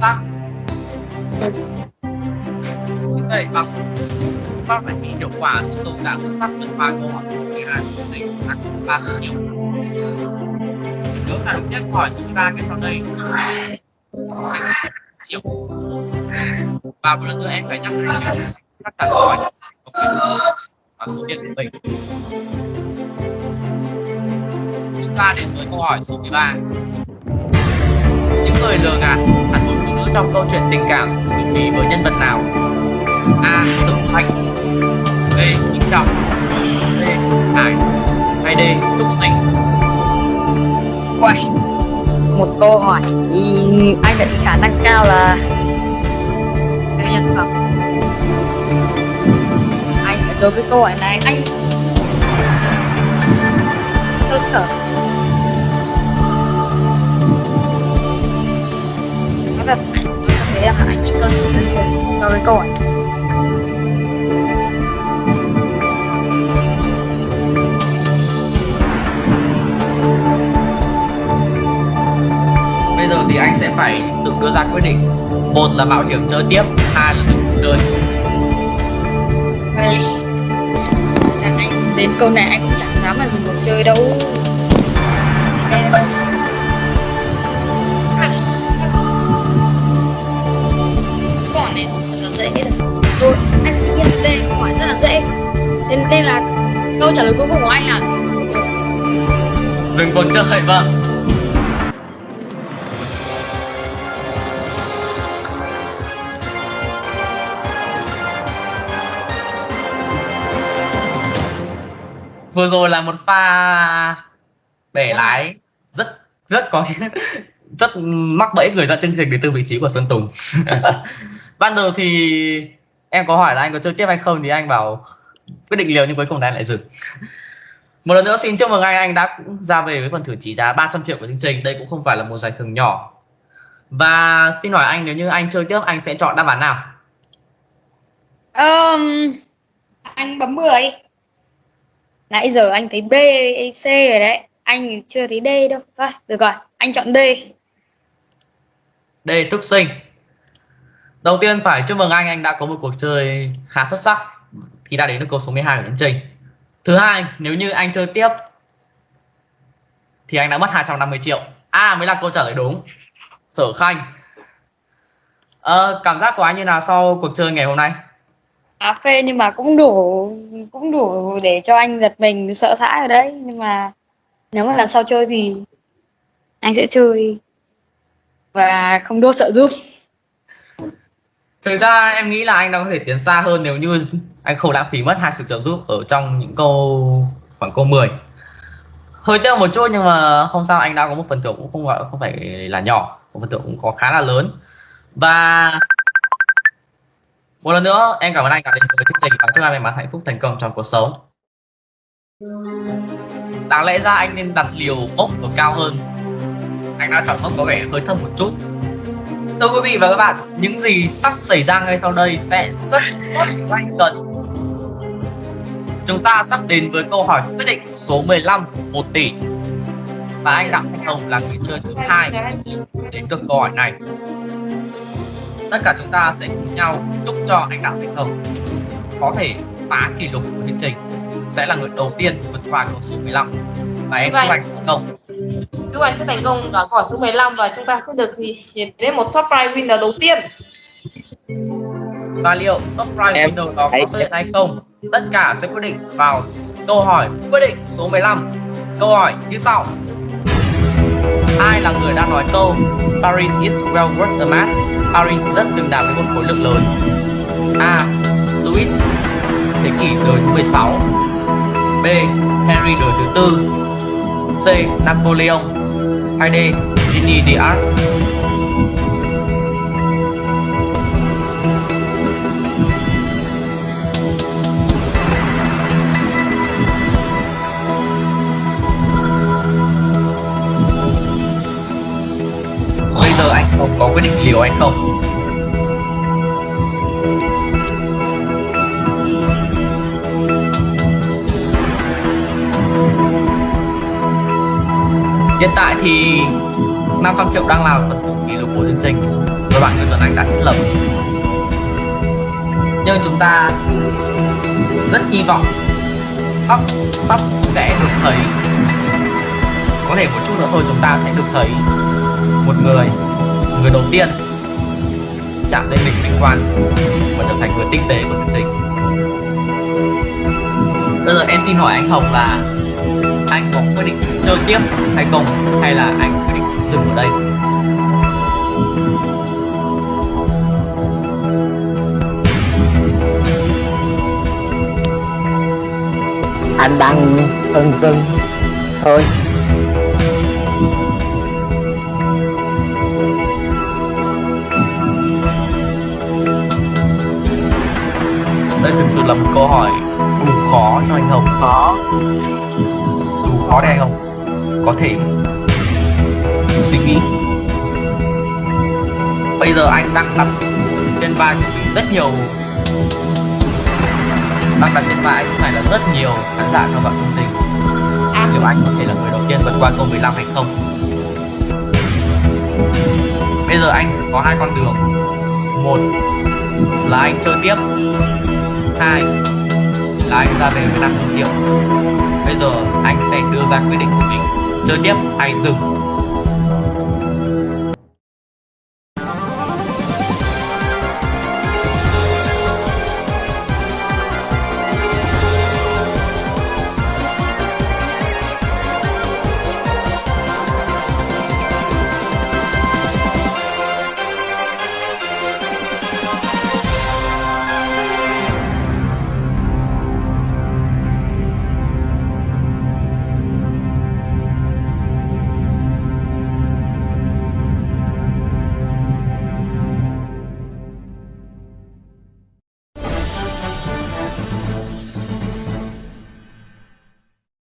sắc vậy bằng pháp phải thi hiệu quả sự tồn tại xuất sắc được ba câu hỏi số 12 của dịch tăng ba triệu. Nếu là đúng nhất hỏi số 3 cái sau đây. Anh sẽ triệu. Và một lần nữa em phải nhắc lại. Tất cả câu hỏi. Và số tiền của mình. Chúng ta đến với câu hỏi số 13 người lừa gạt à? hẳn một phụ nữ trong câu chuyện tình cảm thường đi với nhân vật nào? A sự thanh. B kim trọng. C hải. Hay d trúc sinh. Uầy, một câu hỏi thì anh đã khả năng cao là cái nhân phẩm. Anh đối với câu hỏi này anh. Cơ sở. Với em là anh ít cơ sở hơn nhiều đối với câu hỏi bây giờ thì anh sẽ phải tự đưa ra quyết định. Một là mạo hiểm chơi tiếp hai là dừng chơi. Vậy. Chẳng anh đến câu này anh cũng chẳng dám mà dừng cuộc chơi đâu câu trả lời cuối cùng của anh là dừng cuộc chơi. vâng. Vừa rồi là một pha bẻ lái. Rất rất có rất mắc bẫy người dẫn chương trình đến từ vị trí của xuân Tùng. Ban đầu thì em có hỏi là anh có chơi tiếp hay không thì anh bảo quyết định liều nhưng cuối cùng anh lại dừng. Một lần nữa xin chúc mừng anh. Anh đã ra về với phần thưởng trị giá 300 triệu của chương trình. Đây cũng không phải là một giải thưởng nhỏ. Và xin hỏi anh nếu như anh chơi tiếp anh sẽ chọn đáp án nào? Um, Anh bấm 10 Nãy giờ anh thấy B, C rồi đấy. Anh chưa thấy D đâu. Thôi, được rồi, anh chọn D. Đây Trúc Sinh. Đầu tiên phải chúc mừng anh. Anh đã có một cuộc chơi khá xuất sắc thì đã đến được câu số 12 của chương trình. Thứ hai nếu như anh chơi tiếp thì anh đã mất 250 triệu. A mới là câu trả lời đúng. Sở Khanh. À, cảm giác của anh như nào sau cuộc chơi ngày hôm nay? À, phê nhưng mà cũng đủ cũng đủ để cho anh giật mình sợ hãi ở đấy. Nhưng mà nếu mà lần sau chơi thì anh sẽ chơi. Và không đua sợ giúp thực ra em nghĩ là anh đang có thể tiến xa hơn nếu như anh không lãng phí mất hai sự trợ giúp ở trong những câu, khoảng câu 10 hơi tiếc một chút nhưng mà không sao, anh đã có một phần thưởng cũng không gọi, không phải là nhỏ, một phần thưởng cũng có khá là lớn. Và một lần nữa, em cảm ơn anh đã đến với chương trình và chúc anh may mắn hạnh phúc thành công trong cuộc sống. Đáng lẽ ra anh nên đặt liều mốc ở cao hơn. Anh đã chọn mốc có vẻ hơi thấp một chút thưa quý vị và các bạn những gì sắp xảy ra ngay sau đây sẽ rất rất nhanh gần chúng ta sắp đến với câu hỏi quyết định số 15 1 tỷ. Và anh đặng thanh hồng là người chơi thứ hai đến được câu hỏi này. Tất cả chúng ta sẽ cùng nhau chúc cho anh đặng thanh hồng có thể phá kỷ lục của chương trình sẽ là người đầu tiên vượt qua câu số 15 và em chúc anh thành công Chúc anh sẽ thành công ở câu hỏi số 15 và chúng ta sẽ được nhìn đến một top prize winner đầu tiên. và liệu top prize Em winner đó có xuất hiện hay không tất cả sẽ quyết định vào câu hỏi quyết định số 15 câu hỏi như sau ai là người đã nói câu Paris is well worth a mass Paris rất xứng đáng với một khối lượng lớn A. Louis thế kỷ đời thứ 16 B. Henry đời thứ tư C. Napoleon hay D. Jeanne d'Arc Bây giờ anh không có quyết định liều hay không? Hiện tại thì 500 triệu đang là phần thủ kỷ lục của chương trình. Với bạn người Tuấn Anh đã thiết lập. Nhưng chúng ta rất hy vọng sắp sắp sẽ được thấy. Có thể một chút nữa thôi, chúng ta sẽ được thấy một người người đầu tiên chạm lên đỉnh vinh quang và trở thành người tinh tế của chương trình. Bây giờ em xin hỏi anh Hồng là anh có quyết định chơi tiếp hay không? Hay là anh quyết định dừng ở đây? Anh đang phân vân thôi. Đây thực sự là một câu hỏi đủ khó cho anh Hồng. Khó khó để không? Có thể. Suy nghĩ. Bây giờ anh đang đặt trên vai của mình rất nhiều. Đang đặt trên vai anh phải là rất nhiều khán giả theo bạn chương trình. Liệu anh có thể là người đầu tiên vượt qua câu 15 hay không? Bây giờ anh có hai con đường. Một là anh chơi tiếp. Hai là anh ra về với 5 triệu bây giờ anh sẽ đưa ra quyết định của mình. Chơi tiếp hay dừng.